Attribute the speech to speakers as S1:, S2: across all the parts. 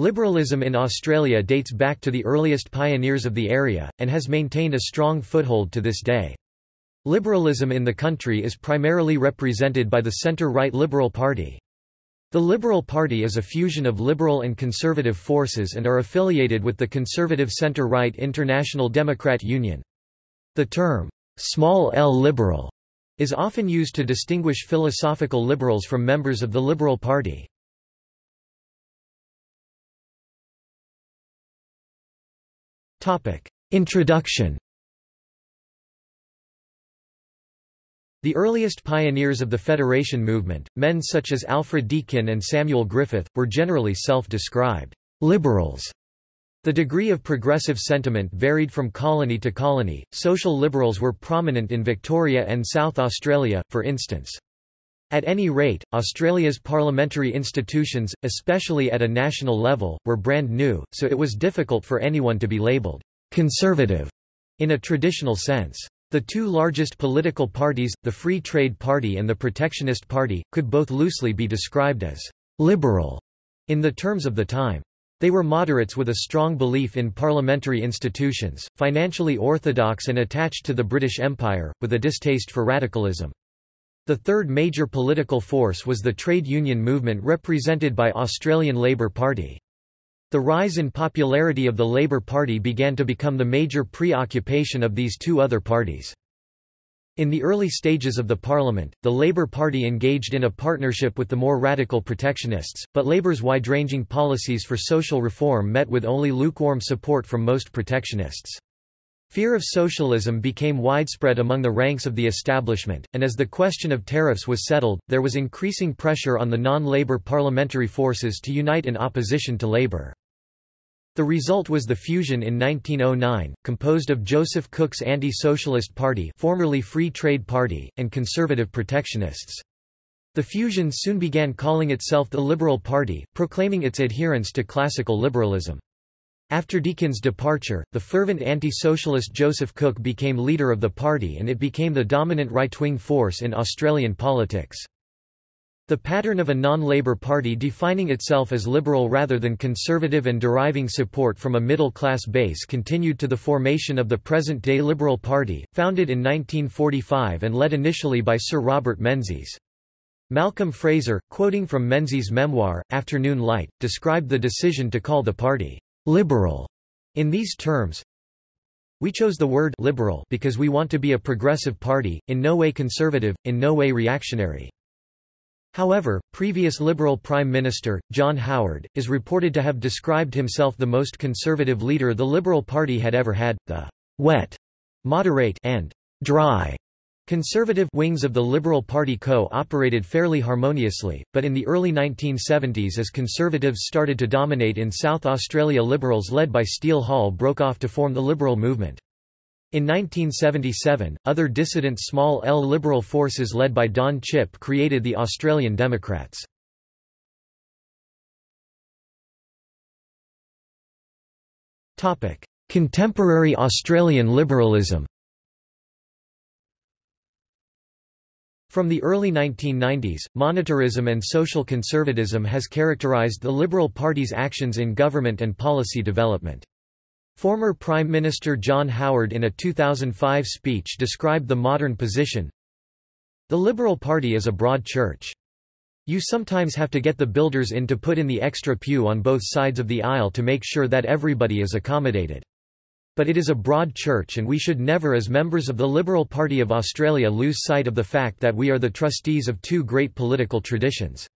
S1: Liberalism in Australia dates back to the earliest pioneers of the area, and has maintained a strong foothold to this day. Liberalism in the country is primarily represented by the centre-right Liberal Party. The Liberal Party is a fusion of liberal and conservative forces and are affiliated with the conservative centre-right International Democrat Union. The term, small l liberal, is often used to distinguish philosophical liberals from members of the Liberal Party. Introduction The earliest pioneers of the Federation movement, men such as Alfred Deakin and Samuel Griffith, were generally self-described liberals. The degree of progressive sentiment varied from colony to colony. Social liberals were prominent in Victoria and South Australia, for instance. At any rate, Australia's parliamentary institutions, especially at a national level, were brand new, so it was difficult for anyone to be labelled conservative in a traditional sense. The two largest political parties, the Free Trade Party and the Protectionist Party, could both loosely be described as liberal in the terms of the time. They were moderates with a strong belief in parliamentary institutions, financially orthodox and attached to the British Empire, with a distaste for radicalism. The third major political force was the trade union movement represented by Australian Labor Party. The rise in popularity of the Labour Party began to become the major preoccupation of these two other parties. In the early stages of the parliament, the Labour Party engaged in a partnership with the more radical protectionists, but Labour's wide-ranging policies for social reform met with only lukewarm support from most protectionists. Fear of socialism became widespread among the ranks of the establishment, and as the question of tariffs was settled, there was increasing pressure on the non-Labour parliamentary forces to unite in opposition to Labour. The result was the fusion in 1909, composed of Joseph Cook's Anti-Socialist Party formerly Free Trade Party, and conservative protectionists. The fusion soon began calling itself the Liberal Party, proclaiming its adherence to classical liberalism. After Deakin's departure, the fervent anti-socialist Joseph Cook became leader of the party and it became the dominant right-wing force in Australian politics. The pattern of a non-Labour party defining itself as liberal rather than conservative and deriving support from a middle-class base continued to the formation of the present-day Liberal Party, founded in 1945 and led initially by Sir Robert Menzies. Malcolm Fraser, quoting from Menzies' memoir, Afternoon Light, described the decision to call the party «liberal» in these terms, we chose the word liberal because we want to be a progressive party, in no way conservative, in no way reactionary. However, previous Liberal Prime Minister, John Howard, is reported to have described himself the most conservative leader the Liberal Party had ever had. The wet, moderate, and dry conservative wings of the Liberal Party co-operated fairly harmoniously, but in the early 1970s as Conservatives started to dominate in South Australia Liberals led by Steele Hall broke off to form the Liberal movement. In 1977, other dissident small L liberal forces led by Don Chipp created the Australian Democrats. Contemporary Australian liberalism From the early 1990s, monetarism and social conservatism has characterised the Liberal Party's actions in government and policy development. Former Prime Minister John Howard in a 2005 speech described the modern position, The Liberal Party is a broad church. You sometimes have to get the builders in to put in the extra pew on both sides of the aisle to make sure that everybody is accommodated. But it is a broad church and we should never as members of the Liberal Party of Australia lose sight of the fact that we are the trustees of two great political traditions.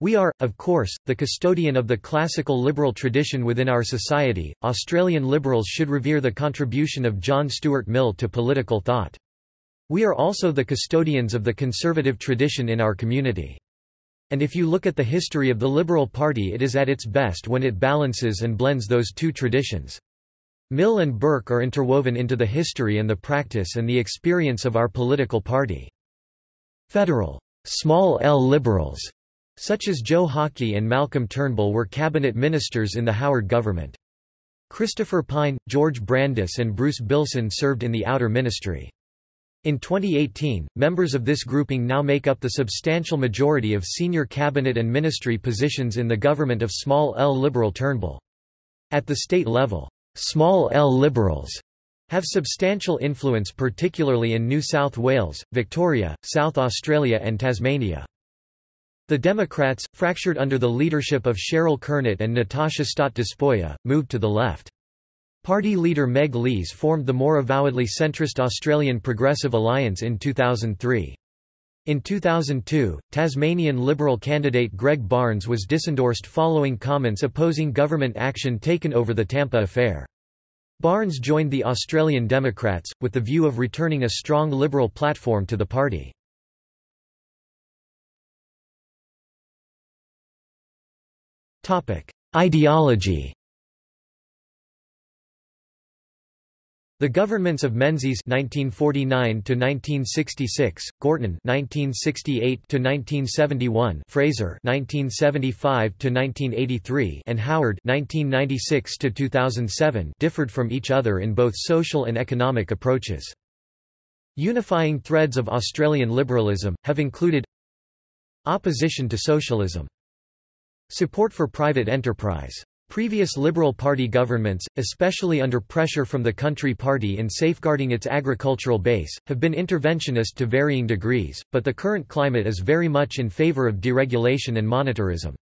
S1: We are, of course, the custodian of the classical liberal tradition within our society. Australian liberals should revere the contribution of John Stuart Mill to political thought. We are also the custodians of the conservative tradition in our community. And if you look at the history of the Liberal Party it is at its best when it balances and blends those two traditions. Mill and Burke are interwoven into the history and the practice and the experience of our political party. Federal small L liberals such as Joe Hockey and Malcolm Turnbull were cabinet ministers in the Howard government. Christopher Pyne, George Brandis and Bruce Billson served in the outer ministry. In 2018, members of this grouping now make up the substantial majority of senior cabinet and ministry positions in the government of small L Liberal Turnbull. At the state level, small L Liberals have substantial influence particularly in New South Wales, Victoria, South Australia and Tasmania. The Democrats, fractured under the leadership of Cheryl Kernot and Natasha Stott Despoja, moved to the left. Party leader Meg Lees formed the more avowedly centrist Australian Progressive Alliance in 2003. In 2002, Tasmanian Liberal candidate Greg Barns was disendorsed following comments opposing government action taken over the Tampa affair. Barns joined the Australian Democrats, with the view of returning a strong Liberal platform to the party. Ideology The governments of Menzies (1949–1966), Gorton (1968–1971), Fraser (1975–1983), and Howard (1996–2007) differed from each other in both social and economic approaches. Unifying threads of Australian liberalism have included opposition to socialism, support for private enterprise Previous Liberal Party governments, especially under pressure from the Country Party in safeguarding its agricultural base, have been interventionist to varying degrees, but the current climate is very much in favour of deregulation and monetarism.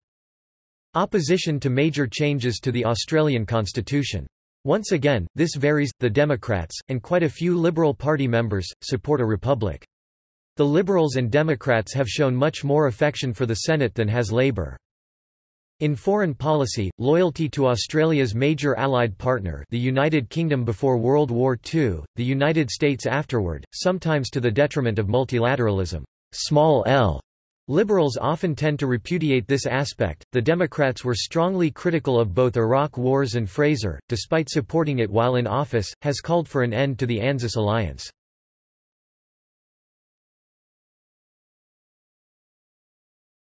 S1: Opposition to major changes to the Australian constitution. Once again, this varies. The Democrats, and quite a few Liberal Party members, support a republic. The Liberals and Democrats have shown much more affection for the Senate than has Labour. In foreign policy, loyalty to Australia's major allied partner the United Kingdom before World War II, the United States afterward, sometimes to the detriment of multilateralism. Small l. Liberals often tend to repudiate this aspect. The Democrats were strongly critical of both Iraq wars and Fraser, despite supporting it while in office, has called for an end to the ANZUS alliance.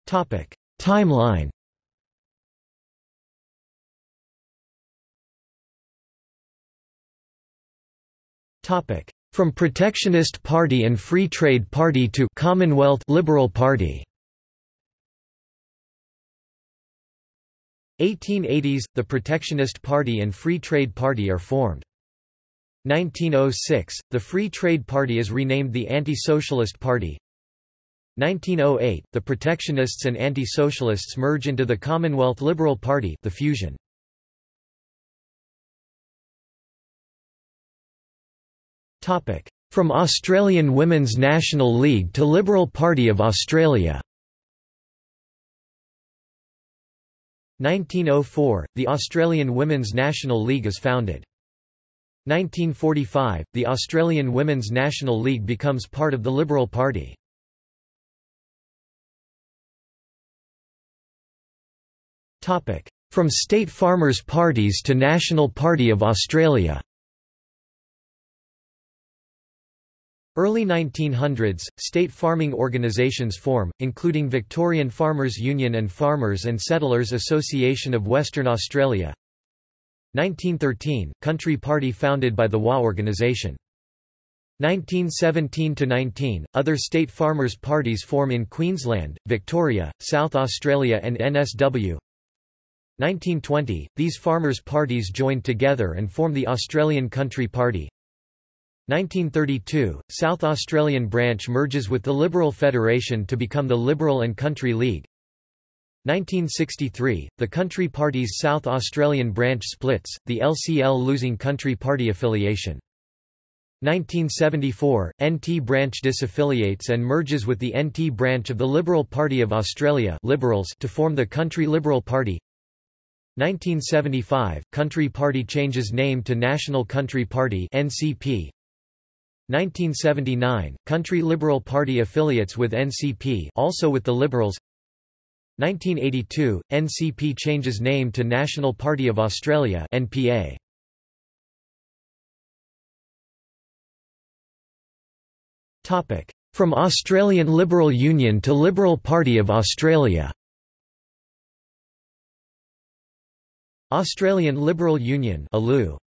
S1: Topic: Timeline From Protectionist Party and Free Trade Party to Commonwealth Liberal Party 1880s, the Protectionist Party and Free Trade Party are formed. 1906, the Free Trade Party is renamed the Anti-Socialist Party. 1908, the Protectionists and Anti-Socialists merge into the Commonwealth Liberal Party the fusion. From Australian Women's National League to Liberal Party of Australia 1904, the Australian Women's National League is founded. 1945, the Australian Women's National League becomes part of the Liberal Party. From state farmers' parties to National Party of Australia Early 1900s, state farming organisations form, including Victorian Farmers Union and Farmers and Settlers Association of Western Australia. 1913, Country Party founded by the WA organisation. 1917–19, other state farmers' parties form in Queensland, Victoria, South Australia and NSW. 1920, these farmers' parties joined together and form the Australian Country Party. 1932, South Australian branch merges with the Liberal Federation to become the Liberal and Country League. 1963, the Country Party's South Australian branch splits, the LCL losing Country Party affiliation. 1974, NT branch disaffiliates and merges with the NT branch of the Liberal Party of Australia Liberals to form the Country Liberal Party. 1975, Country Party changes name to National Country Party NCP. 1979, Country Liberal Party affiliates with NCP also with the Liberals. 1982, NCP changes name to National Party of Australia NPA. From Australian Liberal Union to Liberal Party of Australia. Australian Liberal Union ALU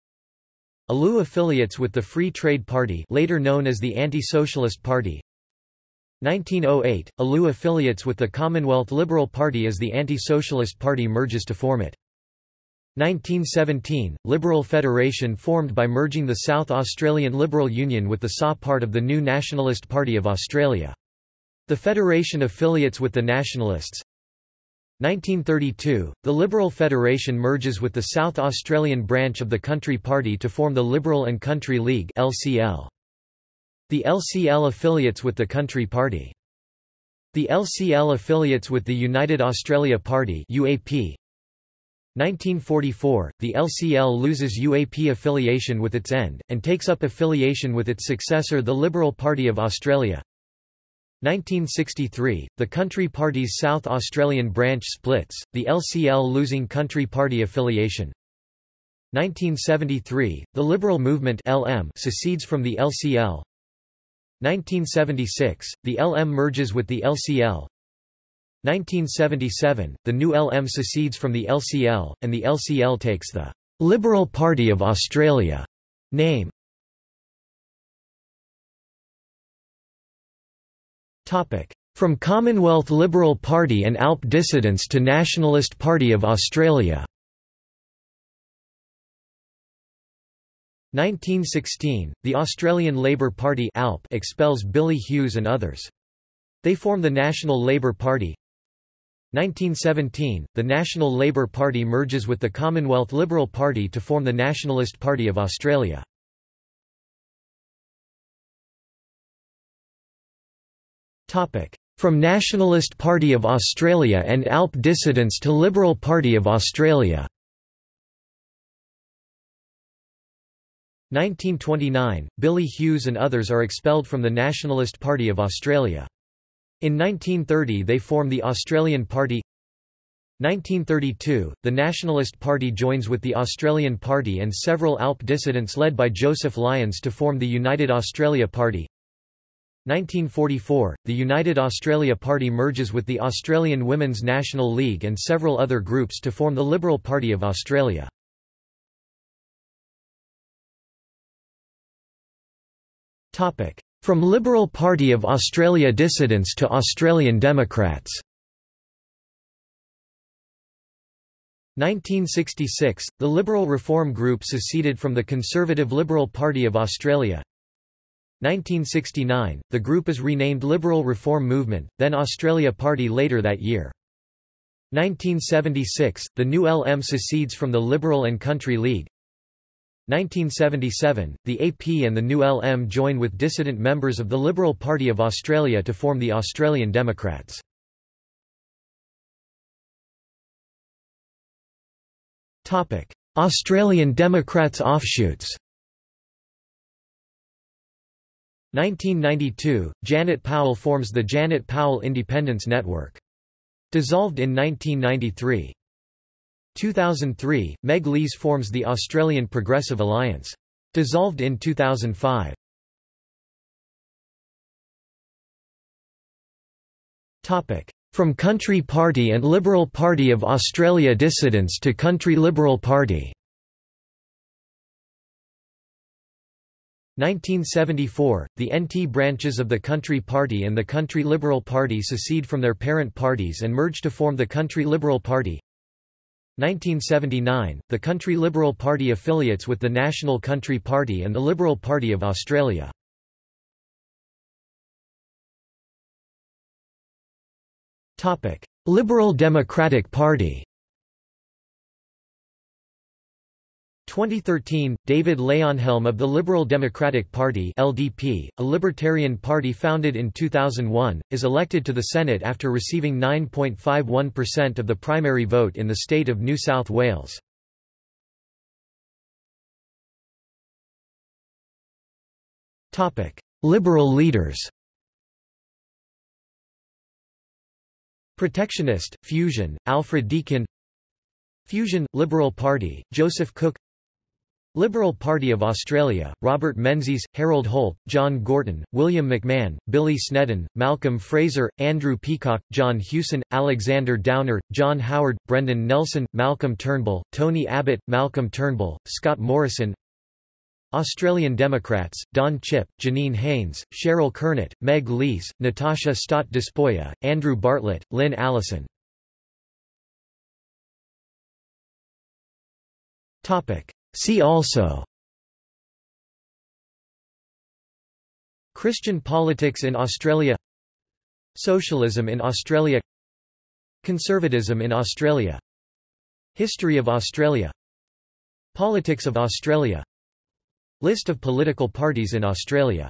S1: ALU affiliates with the Free Trade Party later known as the Anti-Socialist Party 1908, ALU affiliates with the Commonwealth Liberal Party as the Anti-Socialist Party merges to form it. 1917, Liberal Federation formed by merging the South Australian Liberal Union with the SA part of the new Nationalist Party of Australia. The Federation affiliates with the Nationalists. 1932, the Liberal Federation merges with the South Australian branch of the Country Party to form the Liberal and Country League LCL. The LCL affiliates with the Country Party. The LCL affiliates with the United Australia Party UAP. 1944, the LCL loses UAP affiliation with its end, and takes up affiliation with its successor the Liberal Party of Australia. 1963, the Country Party's South Australian branch splits, the LCL losing Country Party affiliation. 1973, the Liberal Movement LM secedes from the LCL. 1976, the LM merges with the LCL. 1977, the new LM secedes from the LCL, and the LCL takes the Liberal Party of Australia name. From Commonwealth Liberal Party and ALP dissidents to Nationalist Party of Australia 1916, the Australian Labor Party ALP expels Billy Hughes and others. They form the National Labour Party. 1917, the National Labour Party merges with the Commonwealth Liberal Party to form the Nationalist Party of Australia. From Nationalist Party of Australia and ALP dissidents to Liberal Party of Australia. 1929, Billy Hughes and others are expelled from the Nationalist Party of Australia. In 1930 they form the Australian Party. 1932, the Nationalist Party joins with the Australian Party and several ALP dissidents led by Joseph Lyons to form the United Australia Party 1944, the United Australia Party merges with the Australian Women's National League and several other groups to form the Liberal Party of Australia. From Liberal Party of Australia dissidents to Australian Democrats. 1966, the Liberal Reform Group seceded from the Conservative Liberal Party of Australia 1969, the group is renamed Liberal Reform Movement, then Australia Party later that year. 1976, the new LM secedes from the Liberal and Country League 1977, the AP and the new LM join with dissident members of the Liberal Party of Australia to form the Australian Democrats. Australian Democrats offshoots 1992, Janet Powell forms the Janet Powell Independence Network. Dissolved in 1993. 2003, Meg Lees forms the Australian Progressive Alliance. Dissolved in 2005. From Country Party and Liberal Party of Australia dissidents to Country Liberal Party 1974, the NT branches of the Country Party and the Country Liberal Party secede from their parent parties and merge to form the Country Liberal Party 1979, the Country Liberal Party affiliates with the National Country Party and the Liberal Party of Australia. Liberal Democratic Party 2013, David Leyonhjelm of the Liberal Democratic Party LDP, a libertarian party founded in 2001, is elected to the Senate after receiving 9.51% of the primary vote in the state of New South Wales. Liberal leaders. Protectionist, Fusion, Alfred Deakin. Fusion, Liberal Party, Joseph Cook Liberal Party of Australia, Robert Menzies, Harold Holt, John Gorton, William McMahon, Billy Snedden, Malcolm Fraser, Andrew Peacock, John Hewson, Alexander Downer, John Howard, Brendan Nelson, Malcolm Turnbull, Tony Abbott, Malcolm Turnbull, Scott Morrison Australian Democrats, Don Chipp, Janine Haines, Cheryl Kernot, Meg Lees, Natasha Stott Despoja, Andrew Bartlett, Lyn Allison. See also Christian politics in Australia Socialism in Australia Conservatism in Australia History of Australia Politics of Australia List of political parties in Australia